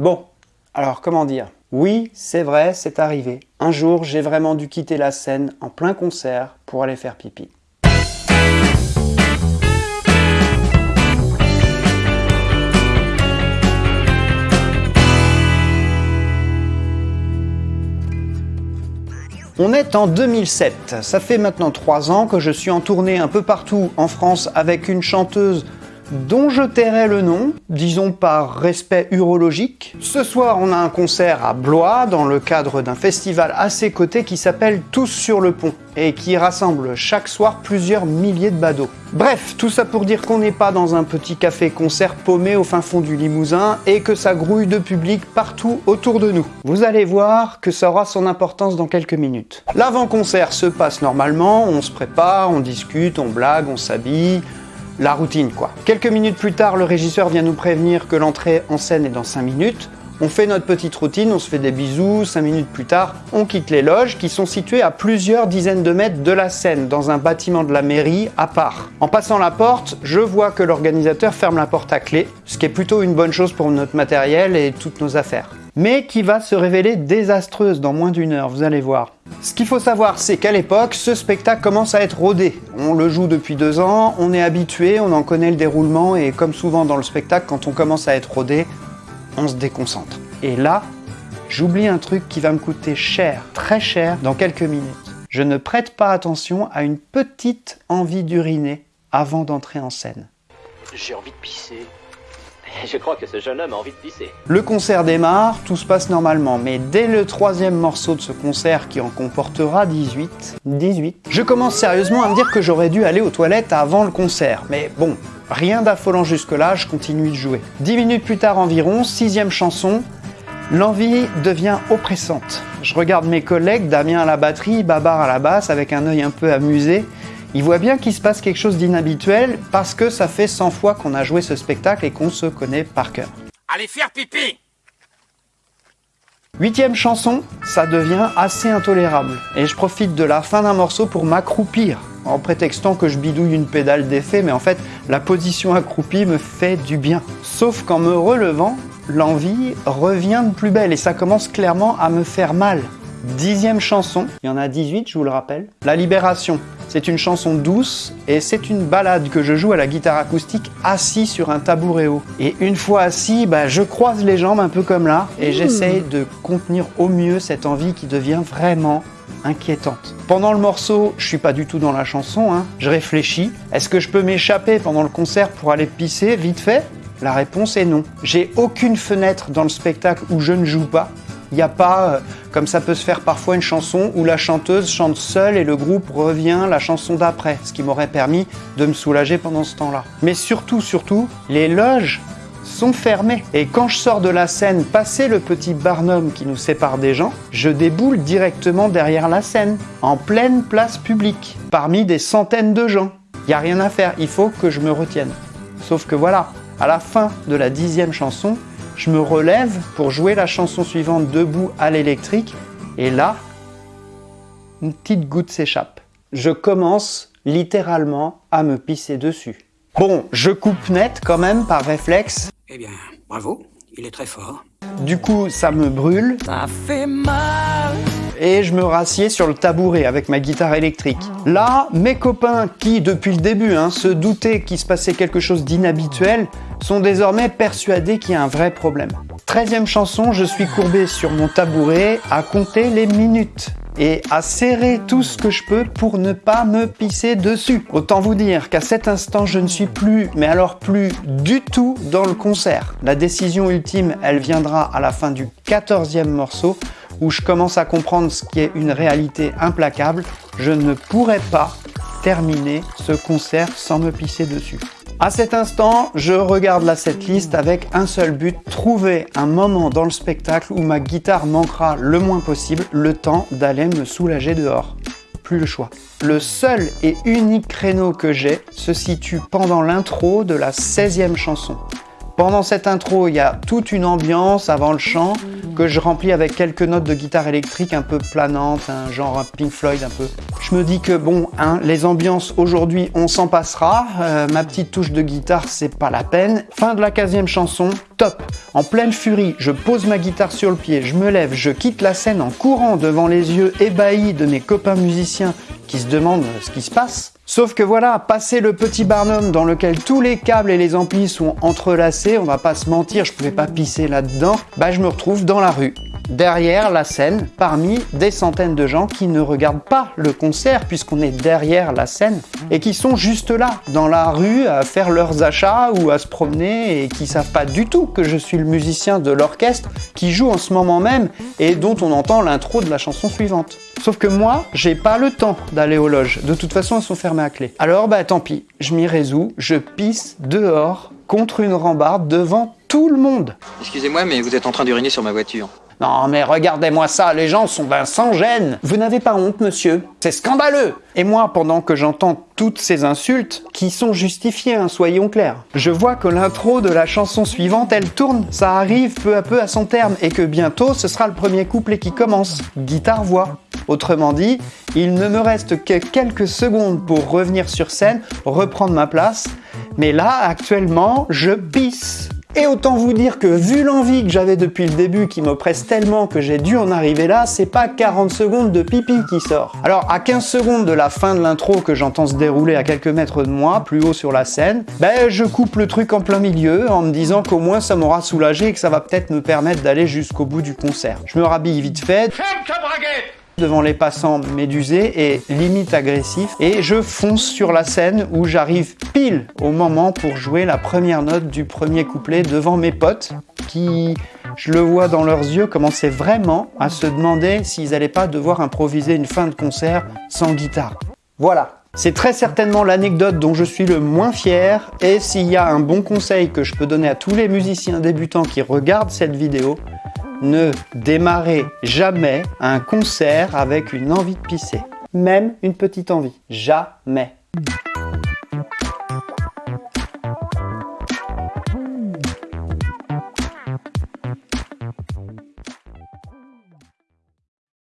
Bon, alors comment dire? Oui, c'est vrai, c'est arrivé. Un jour, j'ai vraiment dû quitter la scène en plein concert pour aller faire pipi. On est en 2007, ça fait maintenant 3 ans que je suis en tournée un peu partout en France avec une chanteuse dont je tairai le nom, disons par respect urologique. Ce soir, on a un concert à Blois, dans le cadre d'un festival à ses côtés qui s'appelle Tous sur le pont, et qui rassemble chaque soir plusieurs milliers de badauds. Bref, tout ça pour dire qu'on n'est pas dans un petit café-concert paumé au fin fond du Limousin, et que ça grouille de public partout autour de nous. Vous allez voir que ça aura son importance dans quelques minutes. L'avant-concert se passe normalement, on se prépare, on discute, on blague, on s'habille, la routine quoi. Quelques minutes plus tard, le régisseur vient nous prévenir que l'entrée en scène est dans 5 minutes. On fait notre petite routine, on se fait des bisous, 5 minutes plus tard, on quitte les loges qui sont situées à plusieurs dizaines de mètres de la scène, dans un bâtiment de la mairie à part. En passant la porte, je vois que l'organisateur ferme la porte à clé, ce qui est plutôt une bonne chose pour notre matériel et toutes nos affaires mais qui va se révéler désastreuse dans moins d'une heure, vous allez voir. Ce qu'il faut savoir, c'est qu'à l'époque, ce spectacle commence à être rodé. On le joue depuis deux ans, on est habitué, on en connaît le déroulement, et comme souvent dans le spectacle, quand on commence à être rodé, on se déconcentre. Et là, j'oublie un truc qui va me coûter cher, très cher, dans quelques minutes. Je ne prête pas attention à une petite envie d'uriner avant d'entrer en scène. J'ai envie de pisser. Je crois que ce jeune homme a envie de pisser. Le concert démarre, tout se passe normalement, mais dès le troisième morceau de ce concert qui en comportera 18, 18, je commence sérieusement à me dire que j'aurais dû aller aux toilettes avant le concert. Mais bon, rien d'affolant jusque-là, je continue de jouer. Dix minutes plus tard environ, sixième chanson, L'envie devient oppressante. Je regarde mes collègues, Damien à la batterie, Babar à la basse, avec un œil un peu amusé, il voit bien qu'il se passe quelque chose d'inhabituel parce que ça fait 100 fois qu'on a joué ce spectacle et qu'on se connaît par cœur. Allez faire pipi Huitième chanson, ça devient assez intolérable et je profite de la fin d'un morceau pour m'accroupir en prétextant que je bidouille une pédale d'effet mais en fait la position accroupie me fait du bien. Sauf qu'en me relevant, l'envie revient de plus belle et ça commence clairement à me faire mal. Dixième chanson, il y en a 18 je vous le rappelle, La Libération. C'est une chanson douce et c'est une balade que je joue à la guitare acoustique assis sur un tabouret haut. Et une fois assis, bah, je croise les jambes un peu comme là et j'essaye de contenir au mieux cette envie qui devient vraiment inquiétante. Pendant le morceau, je suis pas du tout dans la chanson, hein. je réfléchis. Est-ce que je peux m'échapper pendant le concert pour aller pisser vite fait? La réponse est non. J'ai aucune fenêtre dans le spectacle où je ne joue pas. Il n'y a pas, euh, comme ça peut se faire parfois, une chanson où la chanteuse chante seule et le groupe revient la chanson d'après, ce qui m'aurait permis de me soulager pendant ce temps-là. Mais surtout, surtout, les loges sont fermées. Et quand je sors de la scène, passer le petit barnum qui nous sépare des gens, je déboule directement derrière la scène, en pleine place publique, parmi des centaines de gens. Il n'y a rien à faire, il faut que je me retienne. Sauf que voilà, à la fin de la dixième chanson, je me relève pour jouer la chanson suivante debout à l'électrique, et là, une petite goutte s'échappe. Je commence littéralement à me pisser dessus. Bon, je coupe net quand même par réflexe. Eh bien, bravo, il est très fort. Du coup, ça me brûle. Ça fait mal et je me rassieds sur le tabouret avec ma guitare électrique. Là, mes copains qui, depuis le début, hein, se doutaient qu'il se passait quelque chose d'inhabituel, sont désormais persuadés qu'il y a un vrai problème. Treizième chanson, je suis courbé sur mon tabouret à compter les minutes et à serrer tout ce que je peux pour ne pas me pisser dessus. Autant vous dire qu'à cet instant, je ne suis plus, mais alors plus du tout dans le concert. La décision ultime, elle viendra à la fin du quatorzième morceau où je commence à comprendre ce qui est une réalité implacable, je ne pourrais pas terminer ce concert sans me pisser dessus. À cet instant, je regarde la setlist avec un seul but, trouver un moment dans le spectacle où ma guitare manquera le moins possible, le temps d'aller me soulager dehors. Plus le choix. Le seul et unique créneau que j'ai se situe pendant l'intro de la 16e chanson. Pendant cette intro, il y a toute une ambiance avant le chant que je remplis avec quelques notes de guitare électrique un peu planantes, un genre un Pink Floyd un peu. Je me dis que bon, hein, les ambiances aujourd'hui, on s'en passera. Euh, ma petite touche de guitare, c'est pas la peine. Fin de la 15 chanson, top. En pleine furie, je pose ma guitare sur le pied, je me lève, je quitte la scène en courant devant les yeux ébahis de mes copains musiciens qui se demandent ce qui se passe. Sauf que voilà, passer le petit barnum dans lequel tous les câbles et les amplis sont entrelacés, on va pas se mentir, je pouvais pas pisser là-dedans, bah je me retrouve dans la rue derrière la scène, parmi des centaines de gens qui ne regardent pas le concert puisqu'on est derrière la scène et qui sont juste là, dans la rue, à faire leurs achats ou à se promener et qui savent pas du tout que je suis le musicien de l'orchestre qui joue en ce moment même et dont on entend l'intro de la chanson suivante. Sauf que moi, j'ai pas le temps d'aller aux loges. De toute façon, elles sont fermées à clé. Alors, bah tant pis, je m'y résous, je pisse dehors contre une rambarde devant tout le monde. Excusez-moi, mais vous êtes en train d'uriner sur ma voiture. Non mais regardez-moi ça, les gens sont ben sans gêne. Vous n'avez pas honte, monsieur? C'est scandaleux. Et moi, pendant que j'entends toutes ces insultes, qui sont justifiées, hein, soyons clairs, je vois que l'intro de la chanson suivante, elle tourne, ça arrive peu à peu à son terme, et que bientôt, ce sera le premier couplet qui commence, guitare-voix. Autrement dit, il ne me reste que quelques secondes pour revenir sur scène, reprendre ma place, mais là, actuellement, je pisse et autant vous dire que vu l'envie que j'avais depuis le début qui m'oppresse tellement que j'ai dû en arriver là, c'est pas 40 secondes de pipi qui sort. Alors à 15 secondes de la fin de l'intro que j'entends se dérouler à quelques mètres de moi, plus haut sur la scène, ben je coupe le truc en plein milieu en me disant qu'au moins ça m'aura soulagé et que ça va peut-être me permettre d'aller jusqu'au bout du concert. Je me rhabille vite fait devant les passants médusés et limite agressif et je fonce sur la scène où j'arrive pile au moment pour jouer la première note du premier couplet devant mes potes qui, je le vois dans leurs yeux, commençaient vraiment à se demander s'ils n'allaient pas devoir improviser une fin de concert sans guitare. Voilà, c'est très certainement l'anecdote dont je suis le moins fier. Et s'il y a un bon conseil que je peux donner à tous les musiciens débutants qui regardent cette vidéo, ne démarrez jamais un concert avec une envie de pisser. Même une petite envie. Jamais.